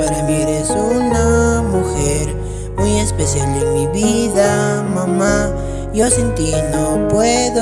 Para mí eres una mujer muy especial en mi vida, mamá. Yo sin ti no puedo.